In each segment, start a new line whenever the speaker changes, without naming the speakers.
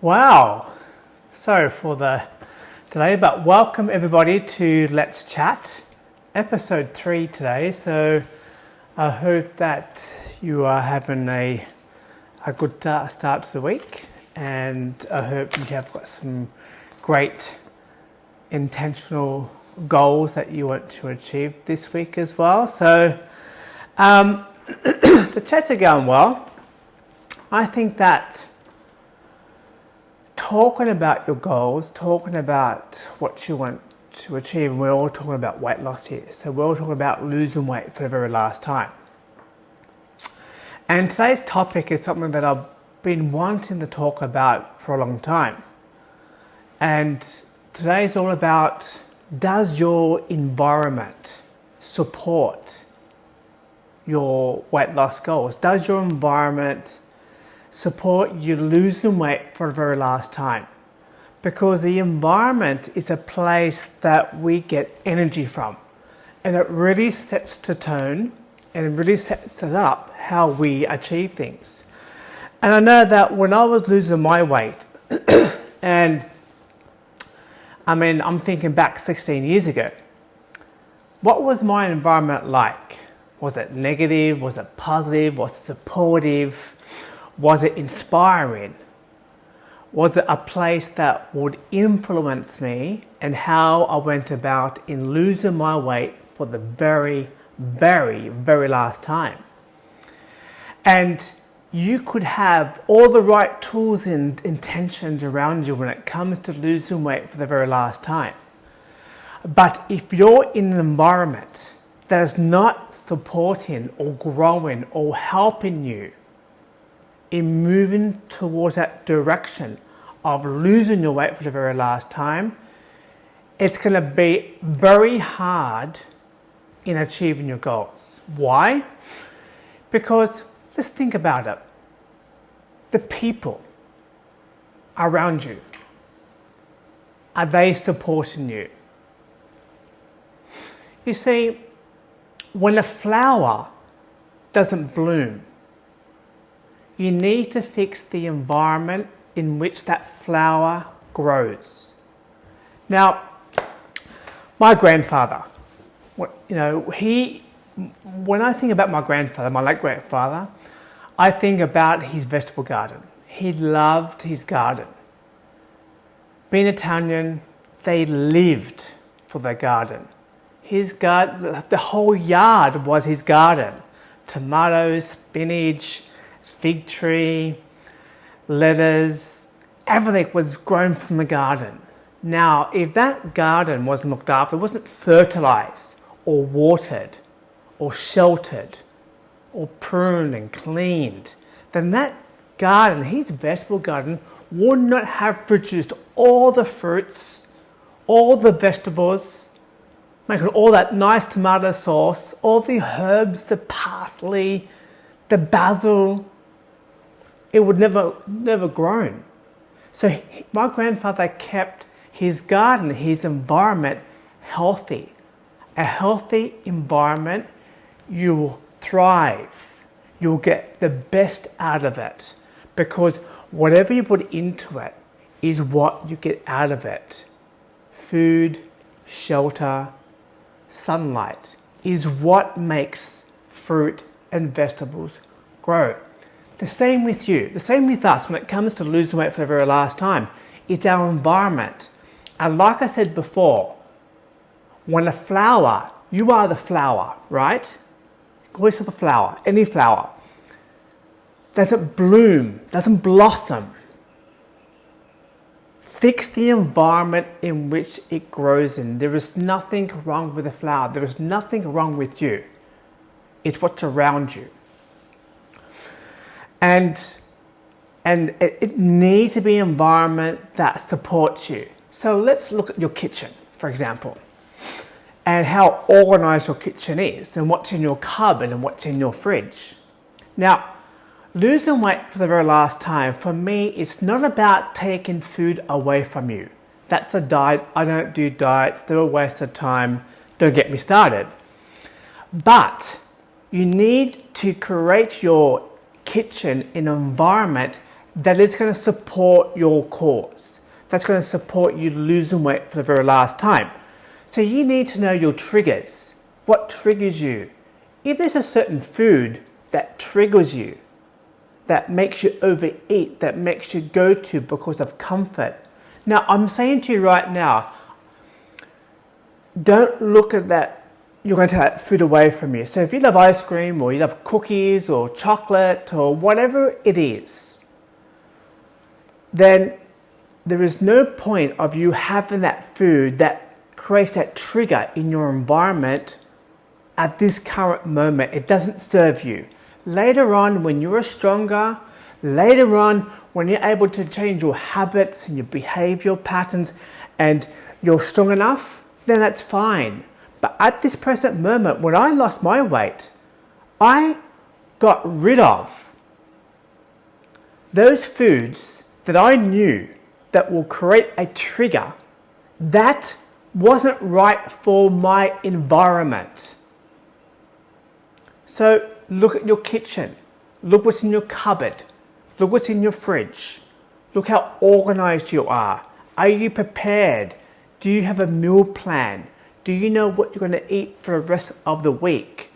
Wow. Sorry for the delay, but welcome everybody to Let's Chat, episode three today. So I hope that you are having a, a good start to the week, and I hope you have got some great intentional goals that you want to achieve this week as well. So um, the chats are going well. I think that talking about your goals, talking about what you want to achieve, and we're all talking about weight loss here. So we're all talking about losing weight for the very last time. And today's topic is something that I've been wanting to talk about for a long time. And today is all about does your environment support your weight loss goals? Does your environment support you losing weight for the very last time. Because the environment is a place that we get energy from. And it really sets the tone and it really sets us up how we achieve things. And I know that when I was losing my weight, and I mean, I'm thinking back 16 years ago, what was my environment like? Was it negative? Was it positive? Was it supportive? Was it inspiring? Was it a place that would influence me and how I went about in losing my weight for the very, very, very last time? And you could have all the right tools and intentions around you when it comes to losing weight for the very last time. But if you're in an environment that is not supporting or growing or helping you in moving towards that direction of losing your weight for the very last time, it's going to be very hard in achieving your goals. Why? Because let's think about it. The people around you, are they supporting you? You see, when a flower doesn't bloom, you need to fix the environment in which that flower grows. Now, my grandfather, you know, he, when I think about my grandfather, my late grandfather, I think about his vegetable garden. He loved his garden. Being Italian, they lived for their garden. His garden, the whole yard was his garden. Tomatoes, spinach, fig tree, lettuce, everything was grown from the garden. Now, if that garden wasn't looked after, wasn't fertilized or watered or sheltered or pruned and cleaned, then that garden, his vegetable garden, would not have produced all the fruits, all the vegetables, making all that nice tomato sauce, all the herbs, the parsley, the basil, it would never, never grown. So my grandfather kept his garden, his environment healthy. A healthy environment, you will thrive. You'll get the best out of it because whatever you put into it is what you get out of it. Food, shelter, sunlight is what makes fruit and vegetables grow. The same with you, the same with us when it comes to losing weight for the very last time. It's our environment. And like I said before, when a flower, you are the flower, right? Always have a flower, any flower, doesn't bloom, doesn't blossom. Fix the environment in which it grows in. There is nothing wrong with the flower. There is nothing wrong with you. It's what's around you and and it, it needs to be an environment that supports you. So let's look at your kitchen, for example, and how organized your kitchen is, and what's in your cupboard and what's in your fridge. Now, losing weight for the very last time, for me, it's not about taking food away from you. That's a diet. I don't do diets. They're a waste of time. Don't get me started. But you need to create your kitchen in an environment that is going to support your cause. That's going to support you losing weight for the very last time. So you need to know your triggers. What triggers you? If there's a certain food that triggers you, that makes you overeat, that makes you go to because of comfort. Now, I'm saying to you right now, don't look at that you're going to take that food away from you. So if you love ice cream or you love cookies or chocolate or whatever it is, then there is no point of you having that food that creates that trigger in your environment at this current moment. It doesn't serve you. Later on, when you're stronger, later on, when you're able to change your habits and your behavioral patterns and you're strong enough, then that's fine. But at this present moment, when I lost my weight, I got rid of those foods that I knew that will create a trigger that wasn't right for my environment. So look at your kitchen. Look what's in your cupboard. Look what's in your fridge. Look how organized you are. Are you prepared? Do you have a meal plan? Do you know what you're going to eat for the rest of the week?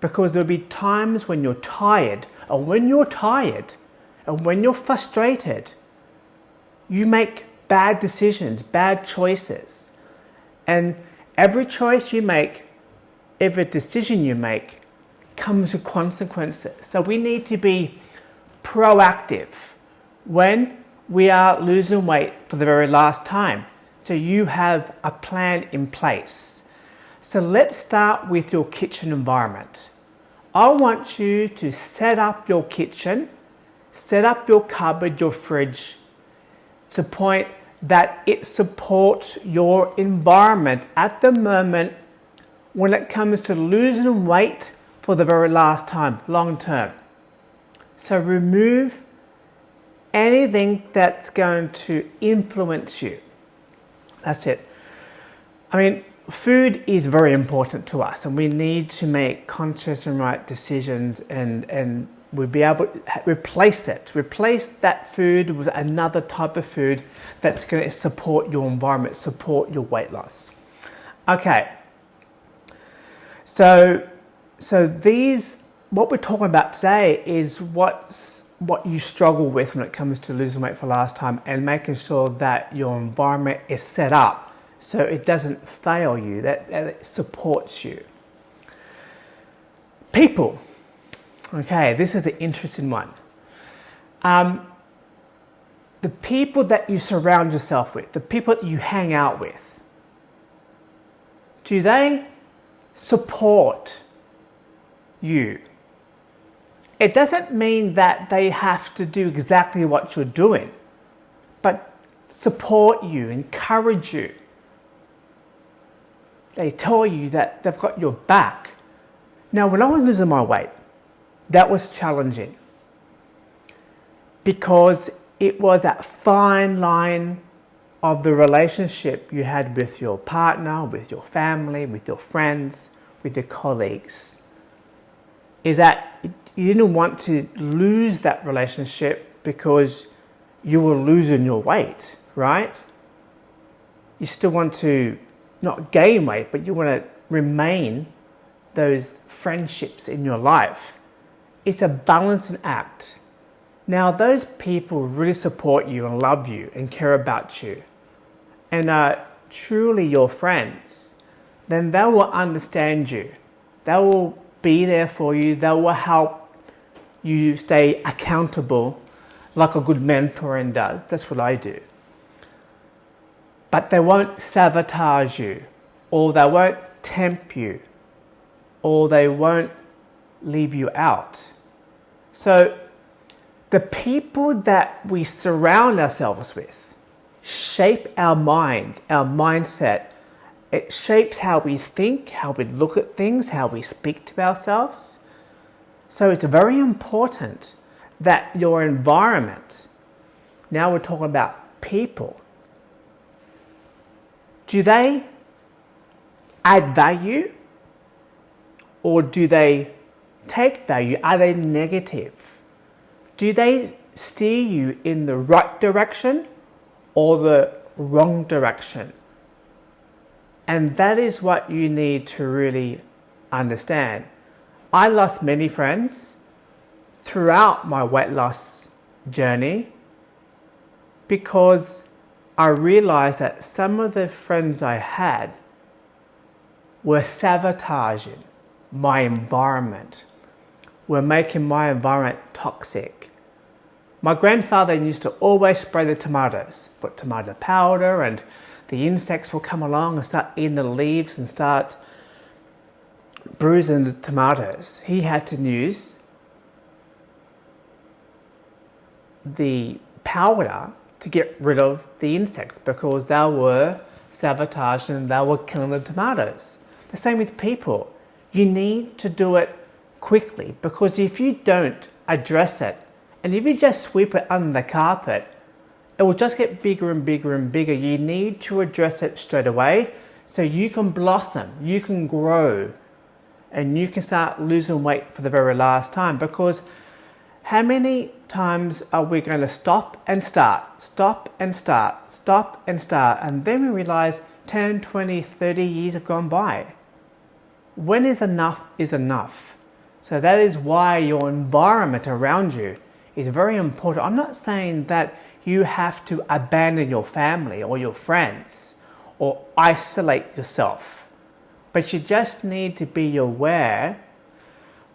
Because there'll be times when you're tired, and when you're tired, and when you're frustrated, you make bad decisions, bad choices. And every choice you make, every decision you make, comes with consequences. So we need to be proactive when we are losing weight for the very last time. So you have a plan in place. So let's start with your kitchen environment. I want you to set up your kitchen, set up your cupboard, your fridge to point that it supports your environment at the moment when it comes to losing weight for the very last time, long term. So remove anything that's going to influence you. That's it. I mean, food is very important to us and we need to make conscious and right decisions and, and we'll be able to replace it, replace that food with another type of food that's going to support your environment, support your weight loss. Okay, so, so these, what we're talking about today is what's what you struggle with when it comes to losing weight for last time and making sure that your environment is set up so it doesn't fail you, that, that it supports you. People. Okay, this is the interesting one. Um, the people that you surround yourself with, the people that you hang out with, do they support you? It doesn't mean that they have to do exactly what you're doing, but support you, encourage you. They tell you that they've got your back. Now, when I was losing my weight, that was challenging because it was that fine line of the relationship you had with your partner, with your family, with your friends, with your colleagues. Is that you didn't want to lose that relationship because you were losing your weight, right? You still want to not gain weight, but you want to remain those friendships in your life. It's a balancing act. Now, those people really support you and love you and care about you and are truly your friends, then they will understand you. They will be there for you. They will help you stay accountable like a good mentoring does. That's what I do. But they won't sabotage you, or they won't tempt you, or they won't leave you out. So, the people that we surround ourselves with shape our mind, our mindset. It shapes how we think, how we look at things, how we speak to ourselves. So it's very important that your environment, now we're talking about people, do they add value or do they take value? Are they negative? Do they steer you in the right direction or the wrong direction. And that is what you need to really understand. I lost many friends throughout my weight loss journey because I realized that some of the friends I had were sabotaging my environment, were making my environment toxic. My grandfather used to always spray the tomatoes, put tomato powder, and the insects will come along and start eating the leaves and start bruising the tomatoes. He had to use the powder to get rid of the insects because they were sabotaging and they were killing the tomatoes. The same with people. You need to do it quickly because if you don't address it and if you just sweep it under the carpet, it will just get bigger and bigger and bigger. You need to address it straight away so you can blossom, you can grow, and you can start losing weight for the very last time because how many times are we going to stop and start, stop and start, stop and start, and then we realize 10, 20, 30 years have gone by. When is enough is enough. So that is why your environment around you is very important. I'm not saying that you have to abandon your family or your friends or isolate yourself, but you just need to be aware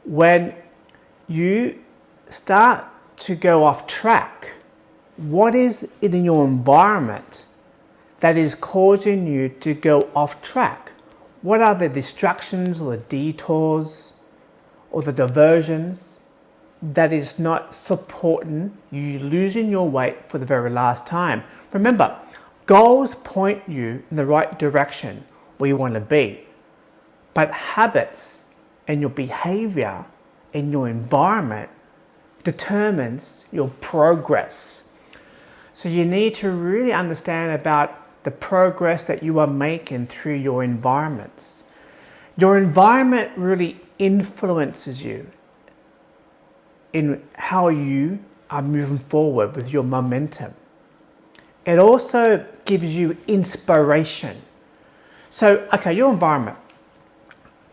when you start to go off track. What is it in your environment that is causing you to go off track? What are the distractions or the detours or the diversions that is not supporting you losing your weight for the very last time? Remember, goals point you in the right direction where you want to be, but habits and your behavior and your environment determines your progress. So you need to really understand about the progress that you are making through your environments. Your environment really influences you in how you are moving forward with your momentum. It also gives you inspiration. So, okay, your environment.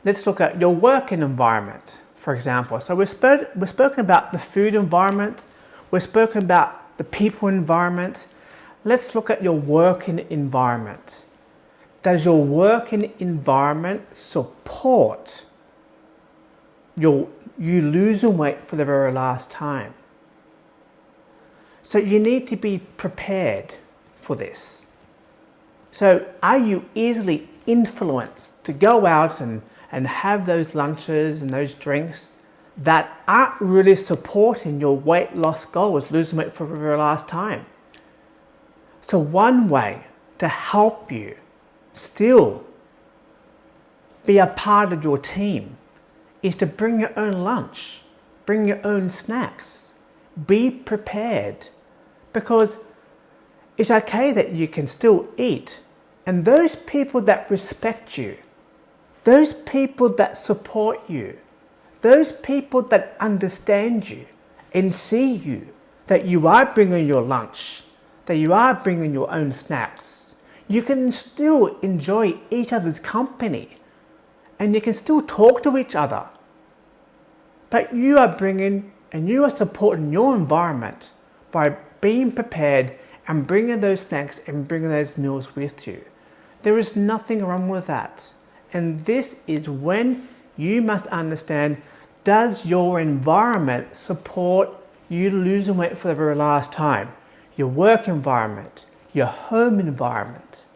Let's look at your working environment for example. So we've, spoke, we've spoken about the food environment, we've spoken about the people environment. Let's look at your working environment. Does your working environment support your, you losing weight for the very last time? So you need to be prepared for this. So are you easily influenced to go out and and have those lunches and those drinks that aren't really supporting your weight loss goals, losing weight for the very last time. So one way to help you still be a part of your team is to bring your own lunch, bring your own snacks, be prepared because it's okay that you can still eat and those people that respect you those people that support you, those people that understand you and see you, that you are bringing your lunch, that you are bringing your own snacks, you can still enjoy each other's company and you can still talk to each other. But you are bringing and you are supporting your environment by being prepared and bringing those snacks and bringing those meals with you. There is nothing wrong with that. And this is when you must understand, does your environment support you losing weight for the very last time? Your work environment, your home environment,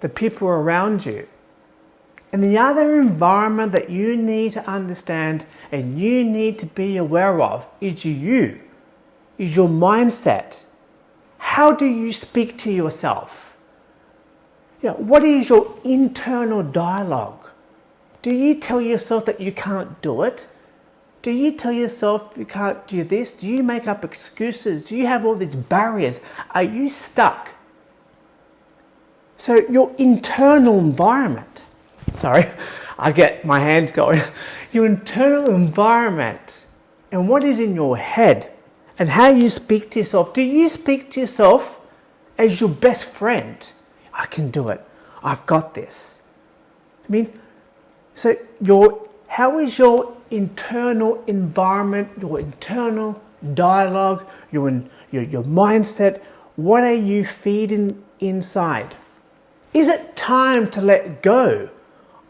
the people around you. And the other environment that you need to understand and you need to be aware of is you, is your mindset. How do you speak to yourself? You know, what is your internal dialogue? Do you tell yourself that you can't do it? Do you tell yourself you can't do this? Do you make up excuses? Do you have all these barriers? Are you stuck? So your internal environment, sorry, I get my hands going. Your internal environment and what is in your head and how you speak to yourself. Do you speak to yourself as your best friend? I can do it. I've got this. I mean, so your how is your internal environment, your internal dialogue, your, your, your mindset? What are you feeding inside? Is it time to let go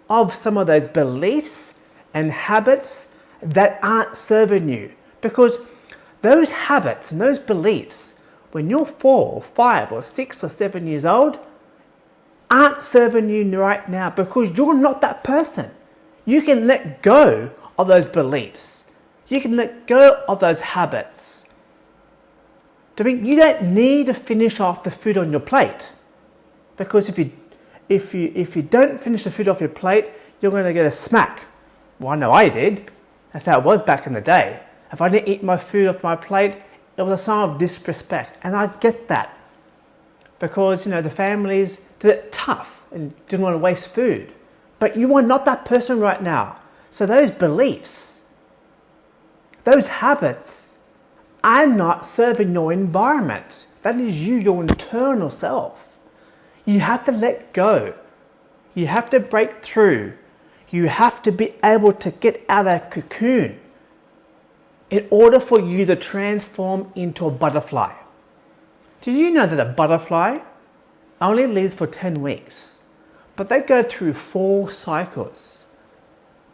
of some of those beliefs and habits that aren't serving you? Because those habits and those beliefs, when you're four or five or six or seven years old, aren't serving you right now because you're not that person. You can let go of those beliefs. You can let go of those habits. You don't need to finish off the food on your plate because if you, if you, if you don't finish the food off your plate, you're going to get a smack. Well, I know I did. That's how it was back in the day. If I didn't eat my food off my plate, it was a sign of disrespect. And I get that because, you know, the families did it tough and didn't want to waste food. But you are not that person right now. So those beliefs, those habits are not serving your environment. That is you, your internal self. You have to let go. You have to break through. You have to be able to get out of cocoon in order for you to transform into a butterfly. Do you know that a butterfly only lives for 10 weeks, but they go through four cycles.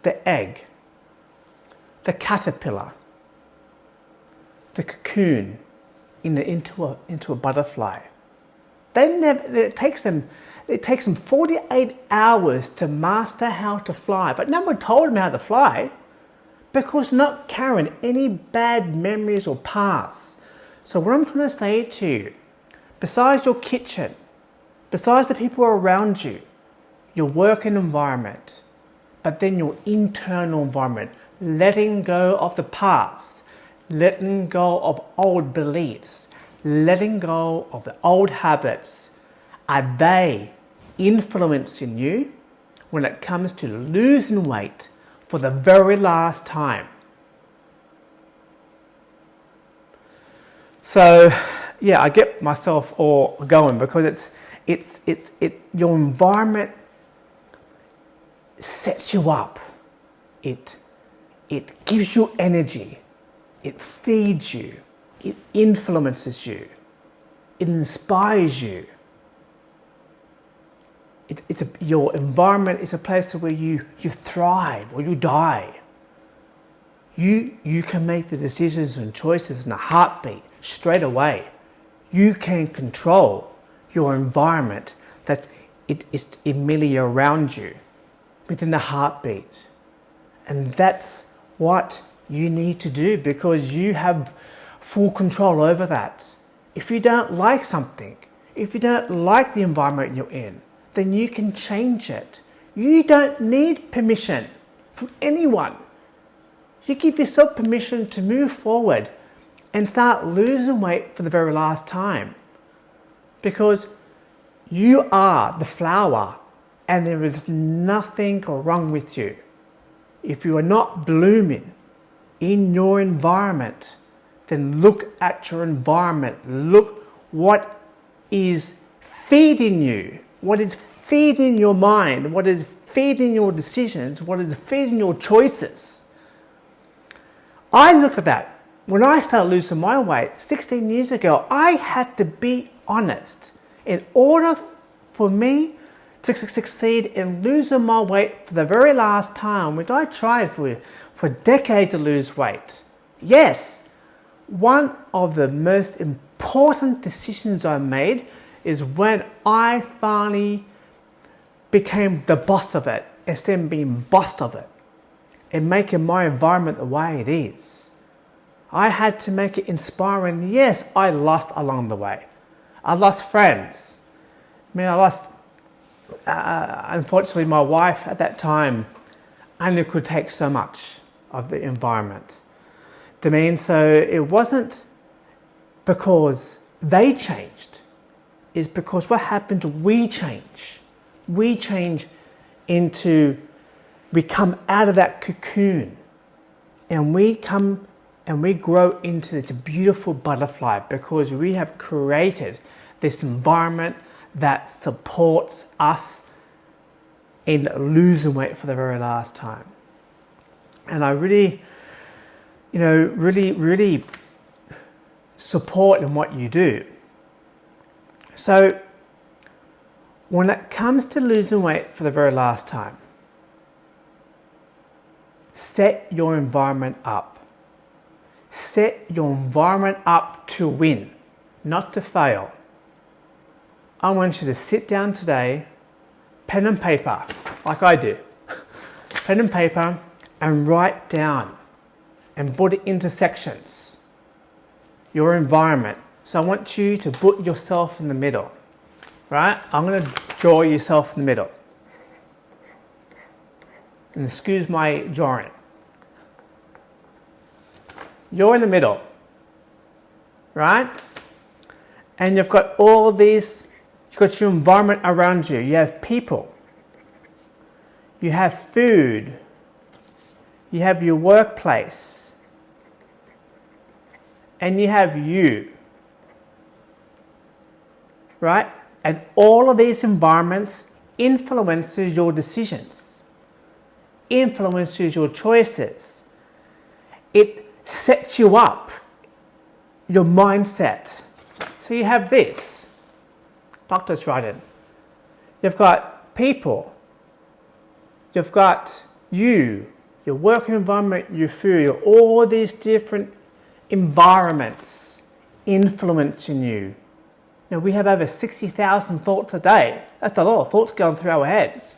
The egg, the caterpillar, the cocoon in the, into, a, into a butterfly. They never, it takes them it takes them 48 hours to master how to fly, but no one told them how to fly because not carrying any bad memories or past. So what I'm trying to say to you, besides your kitchen, besides the people around you, your working environment, but then your internal environment, letting go of the past, letting go of old beliefs, letting go of the old habits, are they influencing you when it comes to losing weight for the very last time? So, yeah, I get myself all going because it's it's it's it your environment sets you up. It it gives you energy. It feeds you. It influences you. It inspires you. It, it's a, your environment is a place to where you, you thrive or you die. You, you can make the decisions and choices in a heartbeat straight away. You can control your environment that it is immediately around you within a heartbeat. And that's what you need to do because you have full control over that. If you don't like something, if you don't like the environment you're in, then you can change it. You don't need permission from anyone. You give yourself permission to move forward and start losing weight for the very last time. Because you are the flower and there is nothing wrong with you. If you are not blooming in your environment, then look at your environment. Look what is feeding you, what is feeding your mind, what is feeding your decisions, what is feeding your choices. I look at that. When I started losing my weight 16 years ago, I had to be honest. In order for me to succeed in losing my weight for the very last time, which I tried for, for decades to lose weight. Yes, one of the most important decisions I made is when I finally became the boss of it instead of being bossed of it and making my environment the way it is. I had to make it inspiring. Yes, I lost along the way. I lost friends. I mean, I lost uh, unfortunately, my wife at that time only could take so much of the environment. To mean, so it wasn't because they changed, it's because what happened, we change. We change into, we come out of that cocoon and we come and we grow into this beautiful butterfly because we have created this environment that supports us in losing weight for the very last time. And I really, you know, really, really support in what you do. So when it comes to losing weight for the very last time, set your environment up. Set your environment up to win, not to fail. I want you to sit down today, pen and paper, like I do, pen and paper, and write down and put it into sections. Your environment. So I want you to put yourself in the middle, right? I'm going to draw yourself in the middle. And excuse my drawing. You're in the middle, right? And you've got all these, you've got your environment around you. You have people. You have food. You have your workplace. And you have you. Right? And all of these environments influences your decisions, influences your choices. It sets you up, your mindset. So you have this, Doctor's writing. You've got people. You've got you, your working environment, your food, all these different environments influencing you. Now we have over 60,000 thoughts a day. That's a lot of thoughts going through our heads.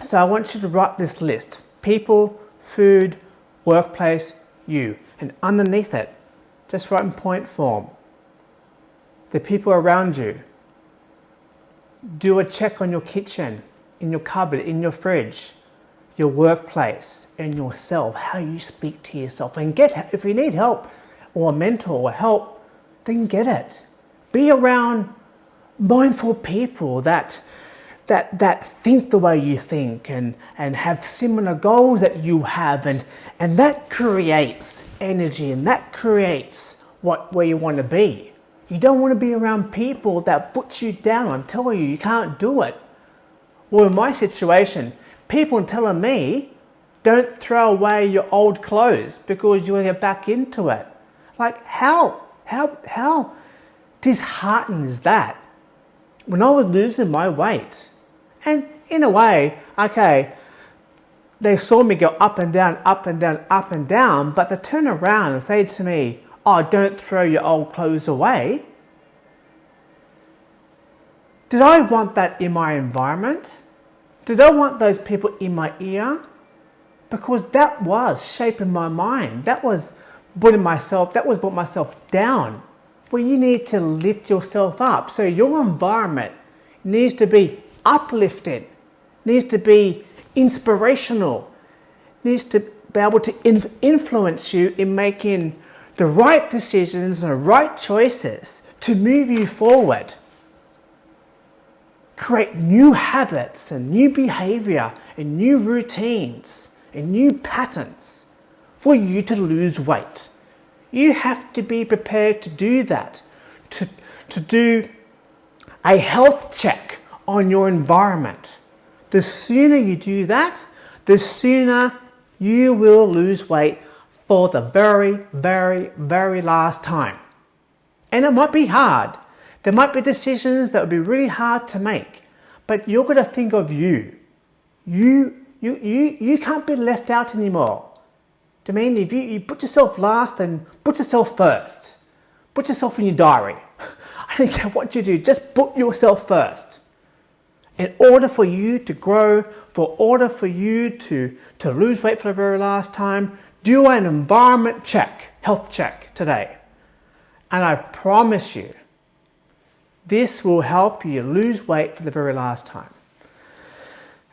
So I want you to write this list. People, food, workplace, you. And underneath it, just write in point form. The people around you. Do a check on your kitchen, in your cupboard, in your fridge, your workplace, and yourself, how you speak to yourself. And get, if you need help or a mentor or help, then get it. Be around mindful people that that, that think the way you think and, and have similar goals that you have and, and that creates energy and that creates what, where you want to be. You don't want to be around people that put you down and telling you you can't do it. Well, in my situation, people telling me, don't throw away your old clothes because you want to get back into it. Like how, how, how disheartening is that? When I was losing my weight, and in a way, okay, they saw me go up and down, up and down, up and down, but they turn around and say to me, oh, don't throw your old clothes away. Did I want that in my environment? Did I want those people in my ear? Because that was shaping my mind. That was putting myself, that was putting myself down. Well, you need to lift yourself up. So your environment needs to be uplifted, needs to be inspirational, needs to be able to influence you in making the right decisions and the right choices to move you forward. Create new habits and new behavior and new routines and new patterns for you to lose weight. You have to be prepared to do that, to, to do a health check on your environment. The sooner you do that, the sooner you will lose weight for the very, very, very last time. And it might be hard. There might be decisions that would be really hard to make, but you're going to think of you. You, you, you, you can't be left out anymore. I mean if you, you put yourself last and put yourself first? Put yourself in your diary. I don't care what you do, just put yourself first in order for you to grow, for order for you to, to lose weight for the very last time, do an environment check, health check today. And I promise you, this will help you lose weight for the very last time.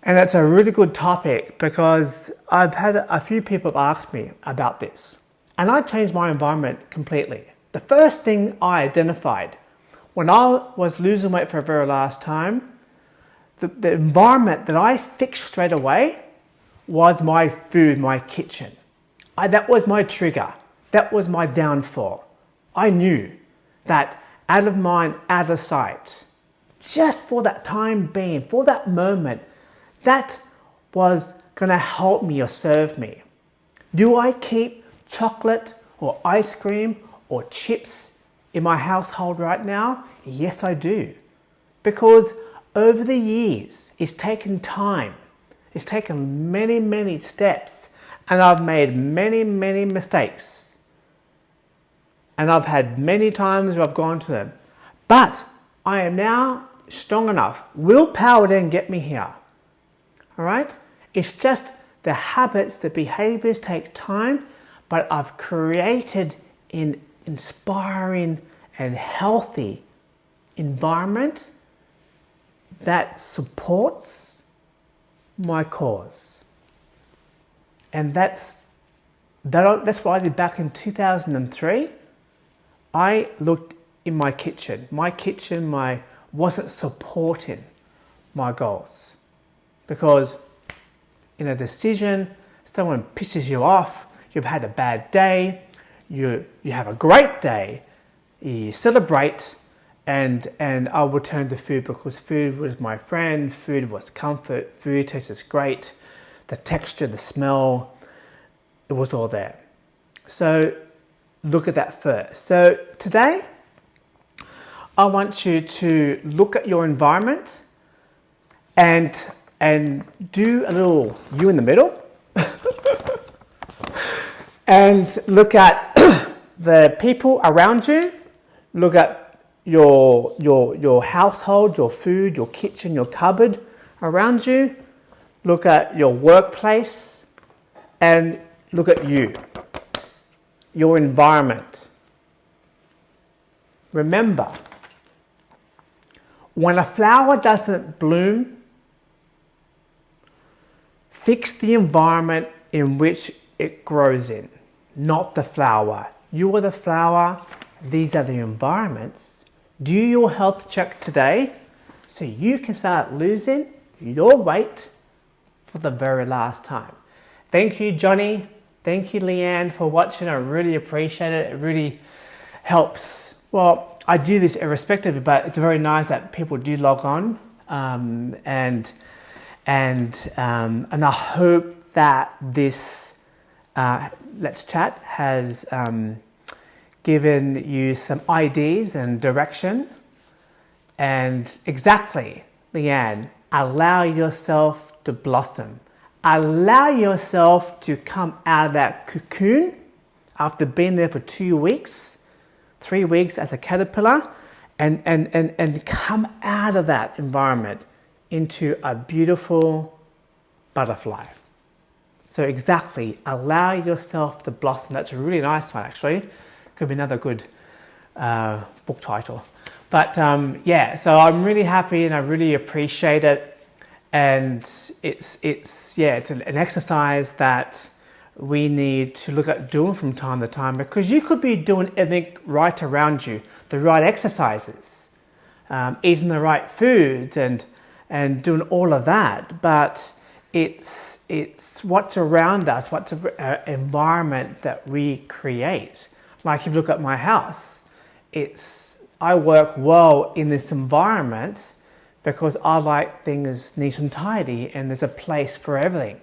And it's a really good topic because I've had a few people ask me about this. And I changed my environment completely. The first thing I identified when I was losing weight for the very last time the, the environment that I fixed straight away was my food, my kitchen. I, that was my trigger. That was my downfall. I knew that out of mind, out of sight, just for that time being, for that moment, that was going to help me or serve me. Do I keep chocolate or ice cream or chips in my household right now? Yes, I do. Because over the years, it's taken time. It's taken many, many steps and I've made many, many mistakes. And I've had many times where I've gone to them. But I am now strong enough. Willpower didn't get me here. All right? It's just the habits, the behaviors take time, but I've created an inspiring and healthy environment that supports my cause. And that's, that, that's what I did back in 2003. I looked in my kitchen. My kitchen my, wasn't supporting my goals because in a decision, someone pisses you off, you've had a bad day, you, you have a great day, you celebrate, and, and I will turn to food because food was my friend, food was comfort, food tastes great, the texture, the smell, it was all there. So look at that first. So today, I want you to look at your environment and and do a little you in the middle and look at the people around you, look at your, your, your household, your food, your kitchen, your cupboard around you, look at your workplace, and look at you, your environment. Remember, when a flower doesn't bloom Fix the environment in which it grows in, not the flower. You are the flower, these are the environments. Do your health check today so you can start losing your weight for the very last time. Thank you, Johnny. Thank you, Leanne, for watching. I really appreciate it. It really helps. Well, I do this irrespective, but it's very nice that people do log on um, and and, um, and I hope that this uh, Let's Chat has um, given you some ideas and direction. And exactly, Leanne, allow yourself to blossom. Allow yourself to come out of that cocoon after being there for two weeks, three weeks as a caterpillar, and, and, and, and come out of that environment into a beautiful butterfly. So exactly, allow yourself to blossom. That's a really nice one actually. Could be another good uh, book title. But um, yeah, so I'm really happy and I really appreciate it. And it's, it's, yeah, it's an, an exercise that we need to look at doing from time to time because you could be doing everything right around you, the right exercises, um, eating the right foods and and doing all of that, but it's, it's what's around us, what's an uh, environment that we create. Like if you look at my house, it's, I work well in this environment because I like things neat and tidy and there's a place for everything.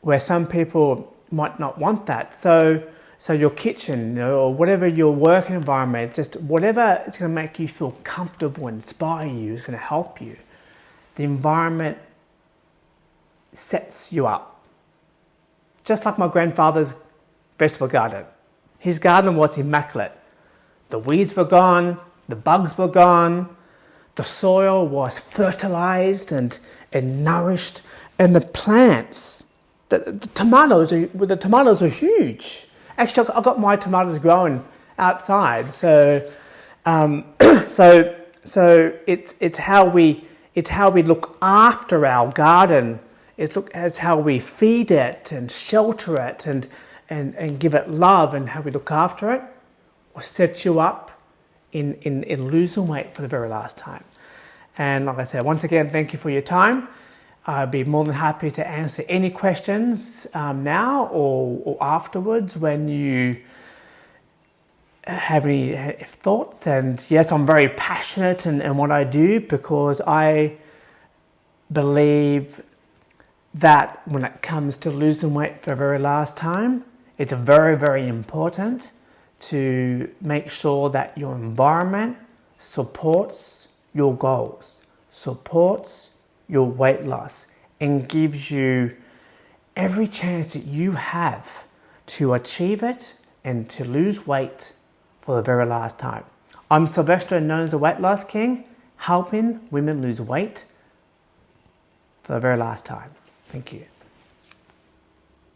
Where some people might not want that. So, so your kitchen you know, or whatever your work environment, just whatever it's going to make you feel comfortable, inspire you, is going to help you the environment sets you up. Just like my grandfather's vegetable garden. His garden was immaculate. The weeds were gone, the bugs were gone, the soil was fertilized and, and nourished, and the plants, the, the tomatoes, are, the tomatoes are huge. Actually, I got my tomatoes growing outside, so um, so so it's it's how we it's how we look after our garden. It's, look, it's how we feed it and shelter it and, and, and give it love and how we look after it will set you up in, in, in losing weight for the very last time. And like I said, once again, thank you for your time. I'd be more than happy to answer any questions um, now or, or afterwards when you have any thoughts. And yes, I'm very passionate in, in what I do because I believe that when it comes to losing weight for the very last time, it's very, very important to make sure that your environment supports your goals, supports your weight loss, and gives you every chance that you have to achieve it and to lose weight for the very last time. I'm Sylvester, known as the Weight Loss King, helping women lose weight for the very last time. Thank you.